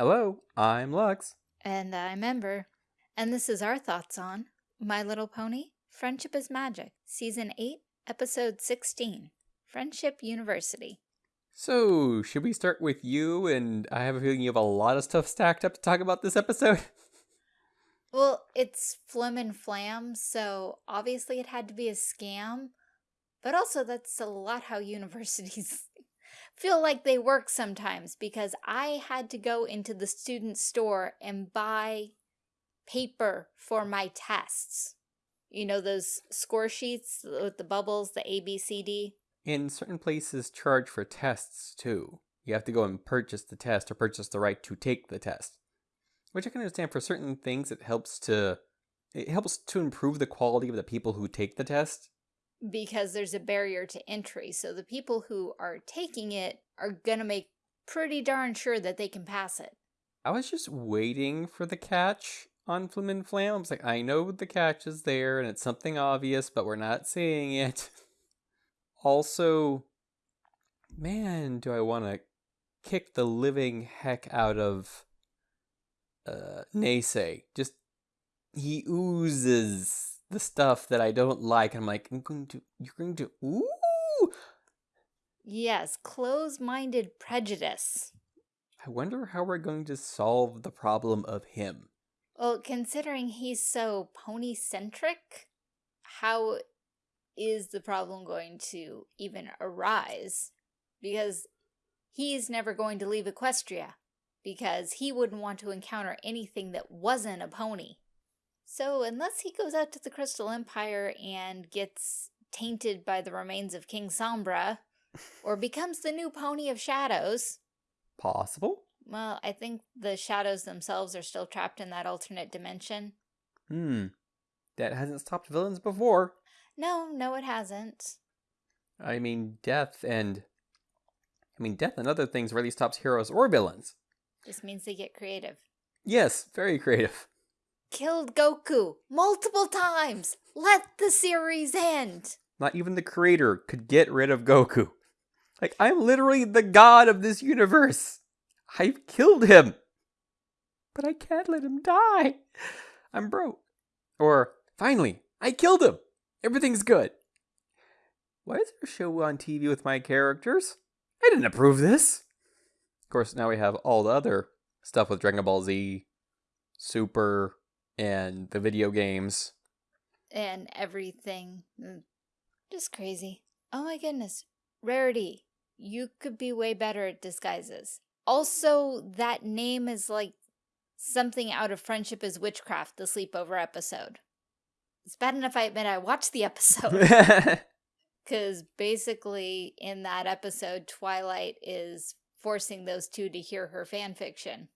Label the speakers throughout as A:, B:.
A: Hello, I'm Lux.
B: And I'm Ember. And this is our thoughts on My Little Pony Friendship is Magic, Season 8, Episode 16 Friendship University.
A: So, should we start with you? And I have a feeling you have a lot of stuff stacked up to talk about this episode.
B: Well, it's Flim and Flam, so obviously it had to be a scam. But also, that's a lot how universities feel like they work sometimes because I had to go into the student store and buy paper for my tests. You know, those score sheets with the bubbles, the A, B, C, D?
A: In certain places, charge for tests too. You have to go and purchase the test or purchase the right to take the test. Which I can understand for certain things it helps to it helps to improve the quality of the people who take the test.
B: Because there's a barrier to entry. So the people who are taking it are gonna make pretty darn sure that they can pass it.
A: I was just waiting for the catch on Flim and Flam. I was like, I know the catch is there and it's something obvious, but we're not seeing it. Also, man, do I want to kick the living heck out of uh, Neighsay. Just he oozes the stuff that I don't like. I'm like, I'm going to, you're going to, ooh.
B: Yes, close-minded prejudice.
A: I wonder how we're going to solve the problem of him.
B: Well, considering he's so pony-centric, how is the problem going to even arise? Because he's never going to leave Equestria because he wouldn't want to encounter anything that wasn't a pony. So unless he goes out to the Crystal Empire and gets tainted by the remains of King Sombra, or becomes the new pony of shadows.
A: Possible.
B: Well, I think the shadows themselves are still trapped in that alternate dimension.
A: Hmm. That hasn't stopped villains before.
B: No, no it hasn't.
A: I mean, death and... I mean, death and other things really stops heroes or villains.
B: This means they get creative.
A: Yes, very creative.
B: Killed Goku multiple times. Let the series end.
A: Not even the creator could get rid of Goku. Like, I'm literally the god of this universe. I've killed him. But I can't let him die. I'm broke. Or, finally, I killed him. Everything's good. Why is there a show on TV with my characters? I didn't approve this. Of course, now we have all the other stuff with Dragon Ball Z, Super, and the video games.
B: And everything. Mm, just crazy. Oh my goodness. Rarity, you could be way better at disguises. Also, that name is like something out of Friendship is Witchcraft, the sleepover episode. It's bad enough I admit I watched the episode. Because basically, in that episode, Twilight is forcing those two to hear her fan fiction.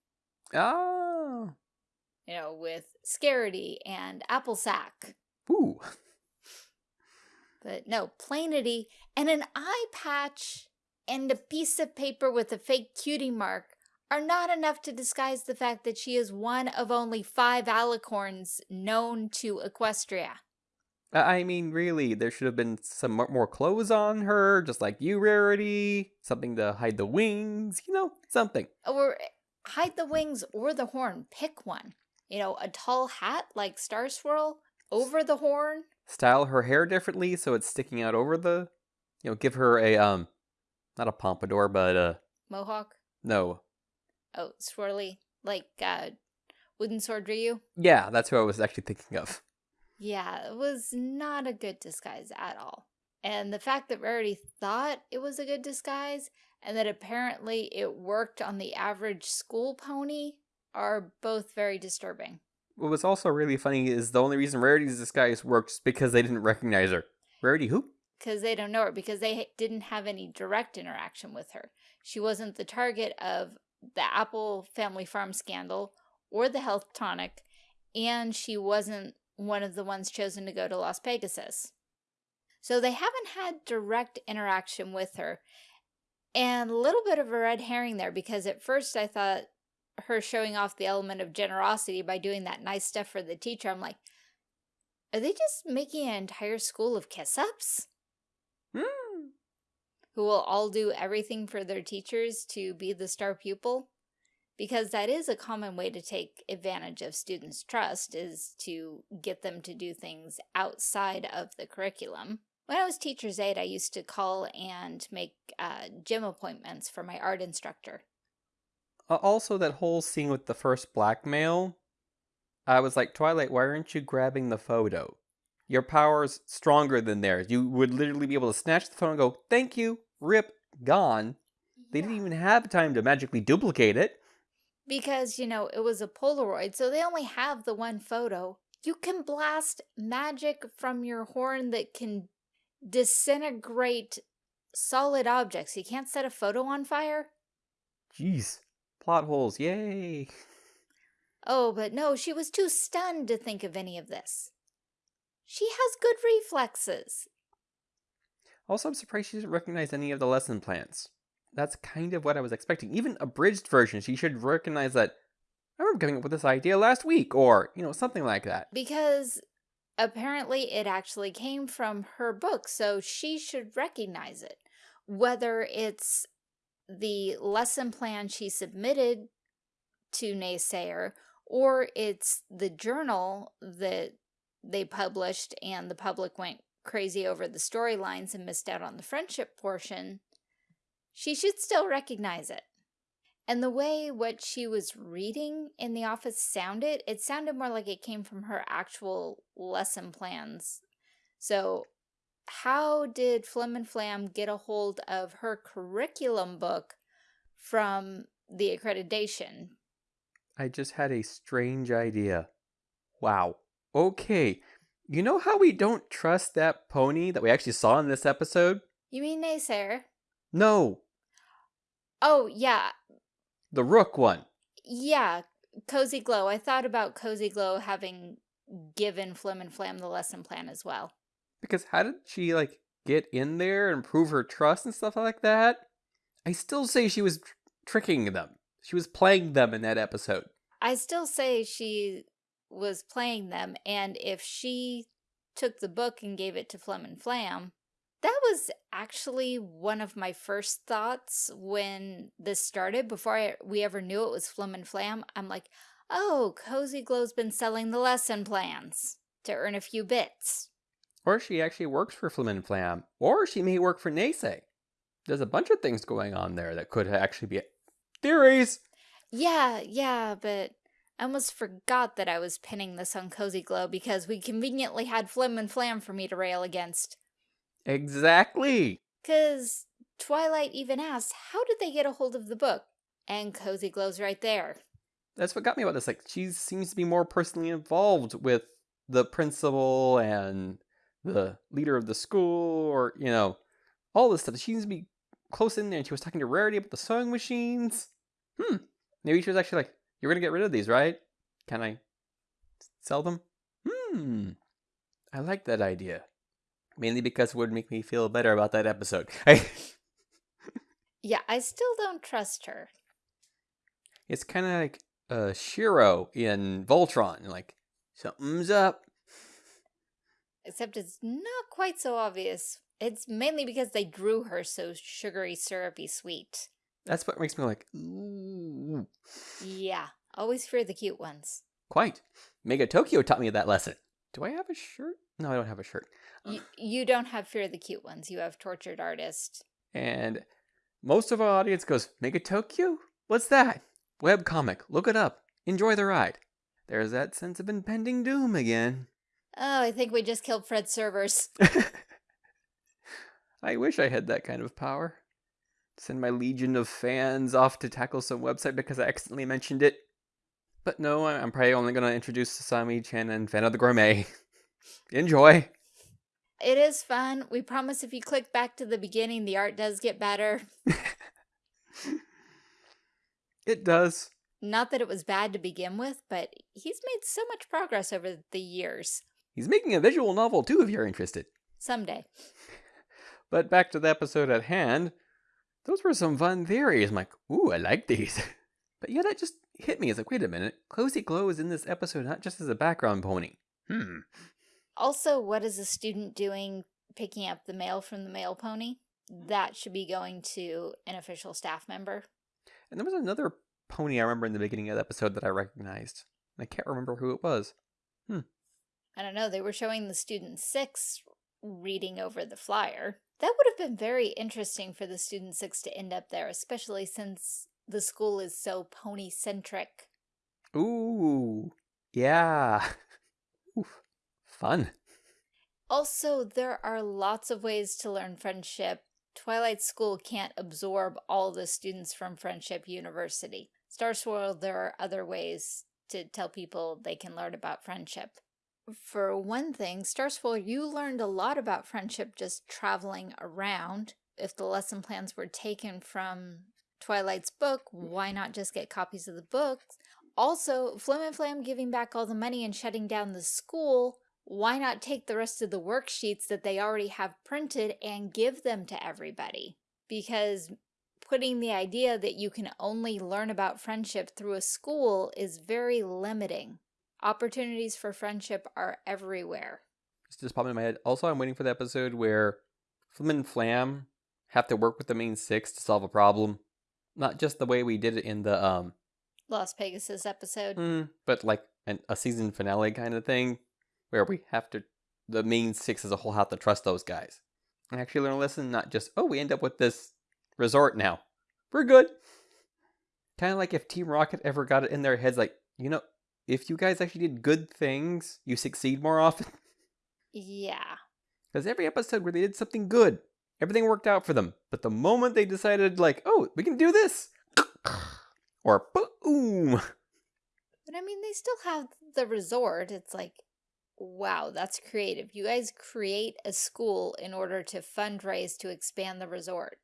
A: Oh.
B: You know, with Scaredy and Applesack.
A: Ooh.
B: But no, Plainity and an eye patch and a piece of paper with a fake cutie mark are not enough to disguise the fact that she is one of only five alicorns known to Equestria.
A: I mean, really, there should have been some more clothes on her, just like you, Rarity. Something to hide the wings, you know, something.
B: Or eh, hide the wings or the horn. Pick one. You know, a tall hat like Star Swirl over the horn.
A: Style her hair differently so it's sticking out over the, you know, give her a, um, not a pompadour, but a...
B: Mohawk?
A: No.
B: Oh, swirly. Like, uh, Wooden Sword Ryu?
A: Yeah, that's who I was actually thinking of.
B: Yeah, it was not a good disguise at all. And the fact that Rarity thought it was a good disguise and that apparently it worked on the average school pony are both very disturbing.
A: What was also really funny is the only reason Rarity's disguise worked is because they didn't recognize her. Rarity who?
B: Because they don't know her, because they didn't have any direct interaction with her. She wasn't the target of the Apple Family Farm scandal or the health tonic, and she wasn't one of the ones chosen to go to Las Pegasus. So they haven't had direct interaction with her. And a little bit of a red herring there because at first I thought her showing off the element of generosity by doing that nice stuff for the teacher, I'm like, are they just making an entire school of kiss-ups?
A: Hmm.
B: Who will all do everything for their teachers to be the star pupil? because that is a common way to take advantage of students' trust is to get them to do things outside of the curriculum. When I was teacher's aide, I used to call and make uh, gym appointments for my art instructor.
A: Uh, also, that whole scene with the first blackmail, I was like, Twilight, why aren't you grabbing the photo? Your power's stronger than theirs. You would literally be able to snatch the phone and go, thank you, rip, gone. They didn't even have time to magically duplicate it.
B: Because, you know, it was a Polaroid, so they only have the one photo. You can blast magic from your horn that can disintegrate solid objects. You can't set a photo on fire?
A: Jeez. Plot holes, yay.
B: Oh, but no, she was too stunned to think of any of this. She has good reflexes.
A: Also, I'm surprised she didn't recognize any of the lesson plans. That's kind of what I was expecting. Even abridged version, she should recognize that I remember coming up with this idea last week, or, you know, something like that.
B: Because apparently it actually came from her book, so she should recognize it. Whether it's the lesson plan she submitted to Naysayer, or it's the journal that they published and the public went crazy over the storylines and missed out on the friendship portion, she should still recognize it. And the way what she was reading in the office sounded, it sounded more like it came from her actual lesson plans. So how did Flim and Flam get a hold of her curriculum book from the accreditation?
A: I just had a strange idea. Wow. Okay. You know how we don't trust that pony that we actually saw in this episode?
B: You mean Naysayer?
A: No.
B: Oh, yeah.
A: The Rook one.
B: Yeah, Cozy Glow. I thought about Cozy Glow having given Flim and Flam the lesson plan as well.
A: Because how did she, like, get in there and prove her trust and stuff like that? I still say she was tr tricking them. She was playing them in that episode.
B: I still say she was playing them, and if she took the book and gave it to Flim and Flam, that was actually one of my first thoughts when this started, before I, we ever knew it was Flim and Flam. I'm like, oh, Cozy Glow's been selling the lesson plans to earn a few bits.
A: Or she actually works for Flim and Flam, or she may work for Neighsay. There's a bunch of things going on there that could actually be theories.
B: Yeah, yeah, but I almost forgot that I was pinning this on Cozy Glow because we conveniently had Flim and Flam for me to rail against.
A: Exactly.
B: Because Twilight even asked, how did they get a hold of the book? And Cozy Glow's right there.
A: That's what got me about this. Like, she seems to be more personally involved with the principal and the leader of the school, or, you know, all this stuff. She seems to be close in there, and she was talking to Rarity about the sewing machines. Hmm. Maybe she was actually like, you're going to get rid of these, right? Can I sell them? Hmm. I like that idea. Mainly because it would make me feel better about that episode.
B: yeah, I still don't trust her.
A: It's kind of like uh, Shiro in Voltron. Like, something's up.
B: Except it's not quite so obvious. It's mainly because they drew her so sugary, syrupy sweet.
A: That's what makes me like, ooh.
B: Yeah, always fear the cute ones.
A: Quite. Mega Tokyo taught me that lesson. Do I have a shirt? No, I don't have a shirt.
B: You, you don't have fear the cute ones. You have tortured artist.
A: And most of our audience goes, Mega Tokyo? What's that? Web comic. Look it up. Enjoy the ride. There's that sense of impending doom again.
B: Oh, I think we just killed Fred's servers.
A: I wish I had that kind of power send my legion of fans off to tackle some website because I accidentally mentioned it. But no, I'm probably only going to introduce Sasami Chan and Fan of the Gourmet. Enjoy!
B: It is fun. We promise if you click back to the beginning, the art does get better.
A: it does.
B: Not that it was bad to begin with, but he's made so much progress over the years.
A: He's making a visual novel too, if you're interested.
B: Someday.
A: But back to the episode at hand those were some fun theories. I'm like, ooh, I like these. but yeah, that just hit me. It's like, wait a minute. Cozy Glow is in this episode not just as a background pony. Hmm.
B: Also, what is a student doing picking up the mail from the mail pony? That should be going to an official staff member.
A: And there was another pony I remember in the beginning of the episode that I recognized. I can't remember who it was.
B: I don't know, they were showing the student six reading over the flyer. That would have been very interesting for the student six to end up there, especially since the school is so pony-centric.
A: Ooh, yeah. Oof, fun.
B: Also, there are lots of ways to learn friendship. Twilight School can't absorb all the students from Friendship University. Star Swirl, there are other ways to tell people they can learn about friendship. For one thing, Star Swirl, you learned a lot about friendship just traveling around. If the lesson plans were taken from Twilight's book, mm. why not just get copies of the books? Also, Flim and Flam giving back all the money and shutting down the school why not take the rest of the worksheets that they already have printed and give them to everybody? Because putting the idea that you can only learn about friendship through a school is very limiting. Opportunities for friendship are everywhere.
A: It's just popping in my head. Also, I'm waiting for the episode where Flim and Flam have to work with the main six to solve a problem. Not just the way we did it in the, um,
B: Las Pegasus episode.
A: mm, but like an, a season finale kind of thing, where we have to, the main six as a whole have to trust those guys. And actually learn a lesson, not just, oh, we end up with this resort now. We're good. Kind of like if Team Rocket ever got it in their heads, like, you know, if you guys actually did good things, you succeed more often.
B: Yeah.
A: Because every episode where they did something good, everything worked out for them. But the moment they decided, like, oh, we can do this, or boom,
B: But I mean, they still have the resort. It's like, wow, that's creative. You guys create a school in order to fundraise to expand the resort.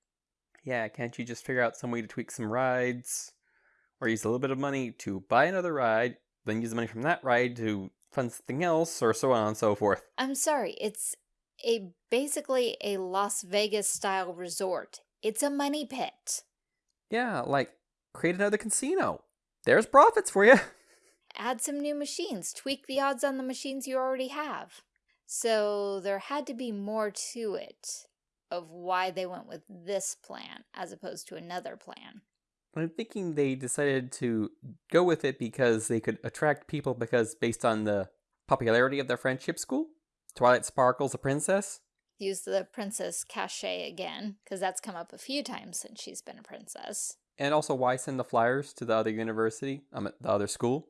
A: yeah, can't you just figure out some way to tweak some rides, or use a little bit of money to buy another ride, then use the money from that ride to fund something else, or so on and so forth?
B: I'm sorry, it's a basically a Las Vegas style resort. It's a money pit.
A: Yeah, like create another casino. There's profits for you.
B: Add some new machines, tweak the odds on the machines you already have. So there had to be more to it of why they went with this plan as opposed to another plan.
A: I'm thinking they decided to go with it because they could attract people because based on the popularity of their friendship school. Twilight Sparkle's a princess.
B: Use the princess cachet again, because that's come up a few times since she's been a princess.
A: And also why send the flyers to the other university, um, the other school?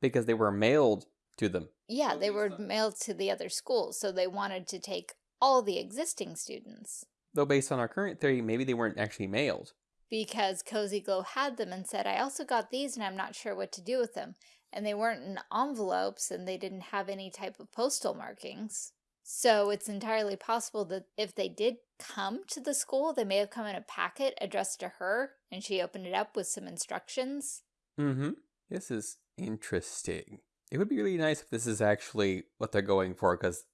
A: Because they were mailed to them.
B: Yeah, they were mailed to the other schools, so they wanted to take all the existing students.
A: Though based on our current theory, maybe they weren't actually mailed.
B: Because Cozy Glow had them and said, I also got these and I'm not sure what to do with them. And they weren't in envelopes and they didn't have any type of postal markings. So it's entirely possible that if they did come to the school, they may have come in a packet addressed to her and she opened it up with some instructions.
A: Mm-hmm. This is interesting. It would be really nice if this is actually what they're going for, because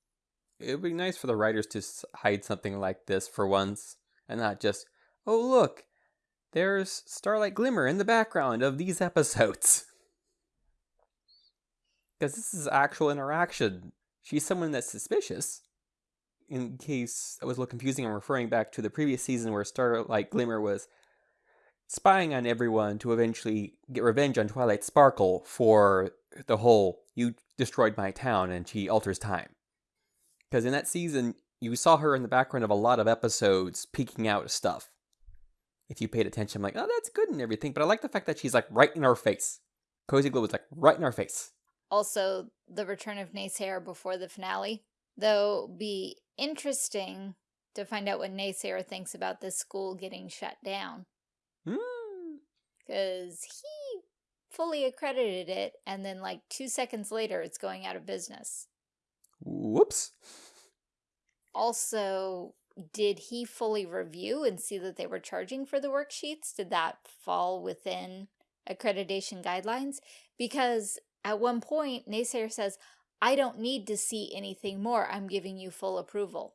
A: it would be nice for the writers to hide something like this for once, and not just, oh look, there's Starlight Glimmer in the background of these episodes. Because this is actual interaction. She's someone that's suspicious. In case that was a little confusing, I'm referring back to the previous season where Starlight Glimmer was spying on everyone to eventually get revenge on Twilight Sparkle for the whole you destroyed my town and she alters time. Because in that season, you saw her in the background of a lot of episodes peeking out stuff. If you paid attention, I'm like, oh, that's good and everything, but I like the fact that she's like right in our face. Cozy Glow was like right in our face.
B: Also, the return of Naysayer before the finale. Though, be interesting to find out what Naysayer thinks about this school getting shut down.
A: Hmm.
B: because he fully accredited it and then like two seconds later it's going out of business
A: Whoops.
B: also did he fully review and see that they were charging for the worksheets did that fall within accreditation guidelines because at one point naysayer says i don't need to see anything more i'm giving you full approval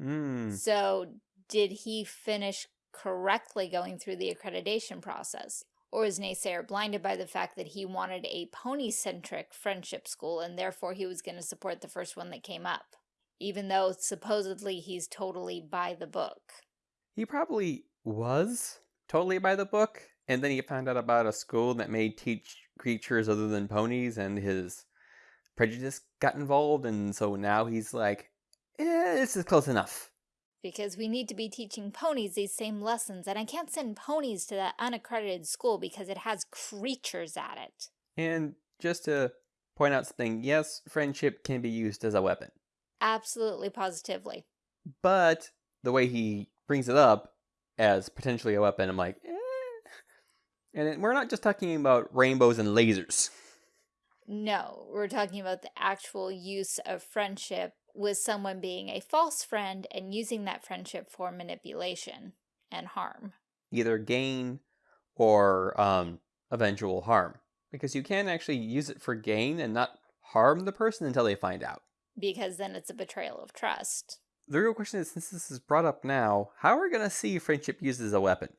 A: Hmm.
B: So, did he finish correctly going through the accreditation process? Or is Naysayer blinded by the fact that he wanted a pony-centric friendship school and therefore he was going to support the first one that came up? Even though supposedly he's totally by the book.
A: He probably was totally by the book. And then he found out about a school that may teach creatures other than ponies, and his prejudice got involved, and so now he's like, eh, this is close enough.
B: Because we need to be teaching ponies these same lessons, and I can't send ponies to that unaccredited school because it has creatures at it.
A: And just to point out something, yes, friendship can be used as a weapon.
B: Absolutely, positively.
A: But the way he brings it up as potentially a weapon, I'm like, eh. And it- we're not just talking about rainbows and lasers.
B: No, we're talking about the actual use of friendship with someone being a false friend and using that friendship for manipulation and harm.
A: Either gain or um, eventual harm. Because you can actually use it for gain and not harm the person until they find out.
B: Because then it's a betrayal of trust.
A: The real question is, since this is brought up now, how are we going to see friendship used as a weapon?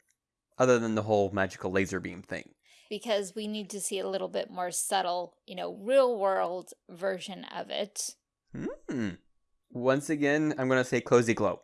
A: Other than the whole magical laser beam thing.
B: Because we need to see a little bit more subtle, you know, real world version of it.
A: Hmm. Once again, I'm going to say cozy glow.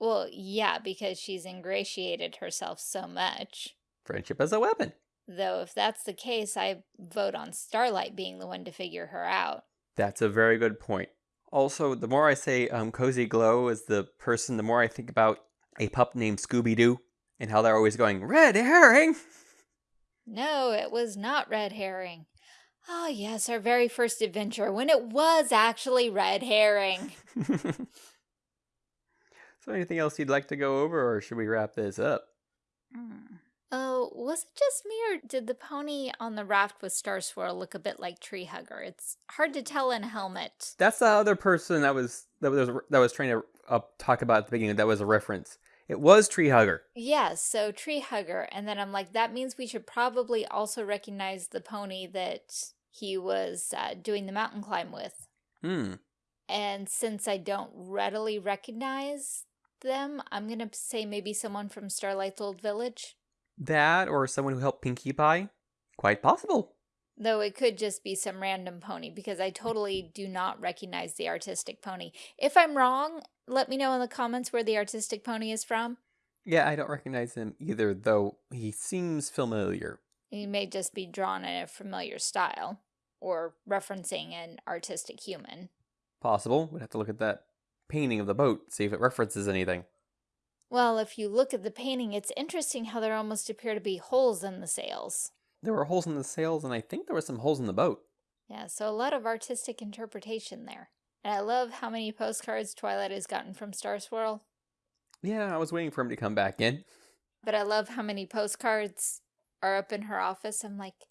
B: Well, yeah, because she's ingratiated herself so much.
A: Friendship as a weapon.
B: Though if that's the case, I vote on Starlight being the one to figure her out.
A: That's a very good point. Also, the more I say um, cozy glow as the person, the more I think about a pup named Scooby Doo and how they're always going, Red herring!
B: No, it was not Red Herring. Ah, yes, our very first adventure when it was actually Red Herring.
A: so, anything else you'd like to go over, or should we wrap this up?
B: Oh, was it just me or did the pony on the raft with Star Swirl look a bit like Tree Hugger? It's hard to tell in a helmet.
A: That's the other person that was that was that was trying to uh, talk about at the beginning. That was a reference. It was Tree Hugger.
B: Yes, so Tree Hugger. And then I'm like, that means we should probably also recognize the pony that he was uh, doing the mountain climb with.
A: Hmm.
B: And since I don't readily recognize them, I'm going to say maybe someone from Starlight's Old Village.
A: That or someone who helped Pinkie Pie? Quite possible.
B: Though it could just be some random pony because I totally do not recognize the artistic pony. If I'm wrong, let me know in the comments where the artistic pony is from.
A: Yeah, I don't recognize him either, though he seems familiar.
B: He may just be drawn in a familiar style or referencing an artistic human.
A: Possible. We'd have to look at that painting of the boat, see if it references anything.
B: Well, if you look at the painting, it's interesting how there almost appear to be holes in the sails.
A: There were holes in the sails, and I think there were some holes in the boat.
B: Yeah, so a lot of artistic interpretation there. And I love how many postcards Twilight has gotten from Star Swirl.
A: Yeah, I was waiting for him to come back in.
B: But I love how many postcards are up in her office. I'm like,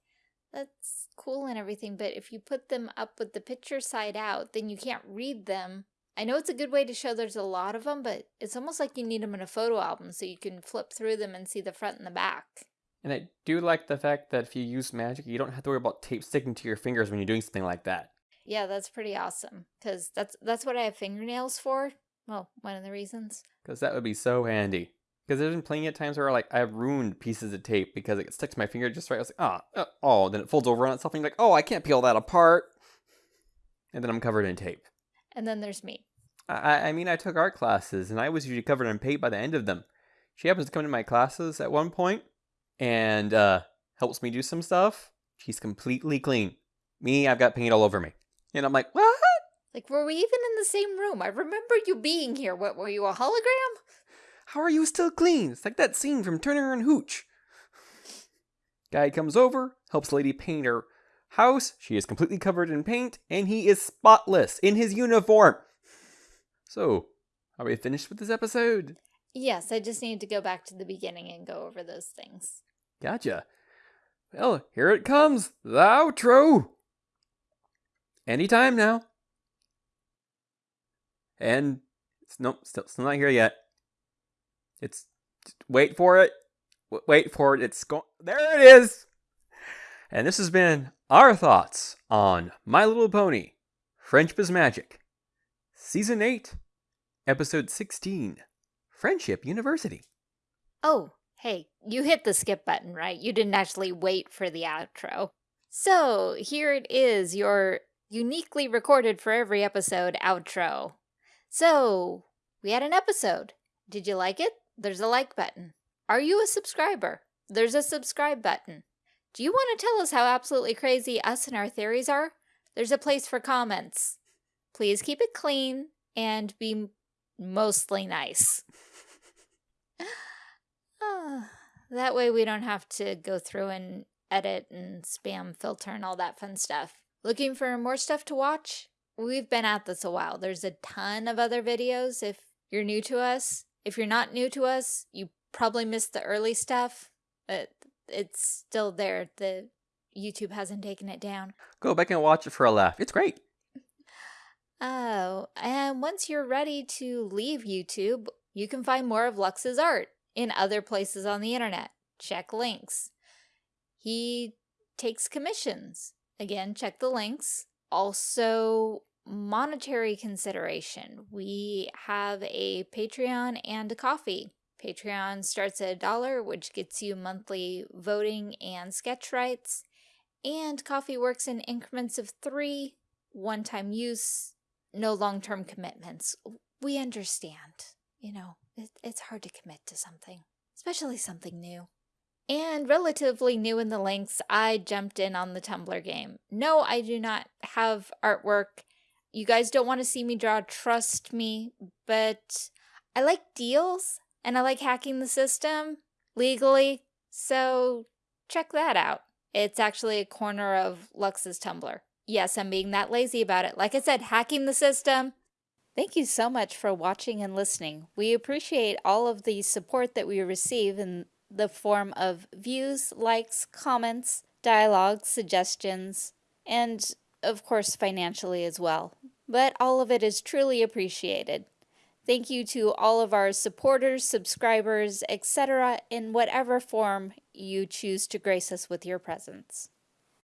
B: that's cool and everything, but if you put them up with the picture side out, then you can't read them. I know it's a good way to show there's a lot of them, but it's almost like you need them in a photo album so you can flip through them and see the front and the back.
A: And I do like the fact that if you use magic, you don't have to worry about tape sticking to your fingers when you're doing something like that.
B: Yeah, that's pretty awesome because that's that's what I have fingernails for. Well, one of the reasons.
A: Because that would be so handy. Because there's been plenty of times where like I've ruined pieces of tape because it stuck to my finger just right. I was like, ah, uh, oh, then it folds over on itself, and you're like, oh, I can't peel that apart. And then I'm covered in tape.
B: And then there's me.
A: I, I mean, I took art classes, and I was usually covered in paint by the end of them. She happens to come to my classes at one point, and uh, helps me do some stuff. She's completely clean. Me, I've got paint all over me, and I'm like, what?
B: Like, were we even in the same room? I remember you being here. What, were you a hologram?
A: How are you still clean? It's like that scene from Turner and Hooch. Guy comes over, helps lady paint her house. She is completely covered in paint, and he is spotless in his uniform. So, are we finished with this episode?
B: Yes, I just need to go back to the beginning and go over those things.
A: Gotcha. Well, here it comes, the outro. Anytime now. And it's nope, still, still not here yet. It's wait for it. Wait for it. It's going. There it is. And this has been our thoughts on My Little Pony, Friendship is Magic, Season 8, Episode 16, Friendship University.
B: Oh, hey, you hit the skip button, right? You didn't actually wait for the outro. So, here it is, your uniquely recorded for every episode outro. So, we had an episode. Did you like it? There's a like button. Are you a subscriber? there's a subscribe button. Do you want to tell us how absolutely crazy us and our theories are? There's a place for comments. Please keep it clean and be mostly nice. Ah, that way we don't have to go through and edit and spam filter and all that fun stuff. Looking for more stuff to watch? We've been at this a while. There's a ton of other videos if you're new to us. If you're not new to us, you probably missed the early stuff. But it's still there. The YouTube hasn't taken it down.
A: Go back and watch it for a laugh. It's great.
B: Oh, and once you're ready to leave YouTube, you can find more of Lux's art in other places on the internet. Check links. He takes commissions. Again, check the links. Also, monetary consideration. We have a Patreon and a Ko-fi. Patreon starts at a dollar, which gets you monthly voting and sketch rights. And Ko-fi works in increments of three, one-time use, no long-term commitments. We understand. You know, it, it's hard to commit to something, especially something new. And relatively new in the links, I jumped in on the Tumblr game. No, I do not have artwork. You guys don't want to see me draw, trust me, but I like deals and I like hacking the system legally, so check that out. It's actually a corner of Lux's Tumblr. Yes, I'm being that lazy about it. Like I said, hacking the system. Thank you so much for watching and listening. We appreciate all of the support that we receive in the form of views, likes, comments, dialogue, suggestions, and of course financially as well. But all of it is truly appreciated. Thank you to all of our supporters, subscribers, etc. in whatever form you choose to grace us with your presence.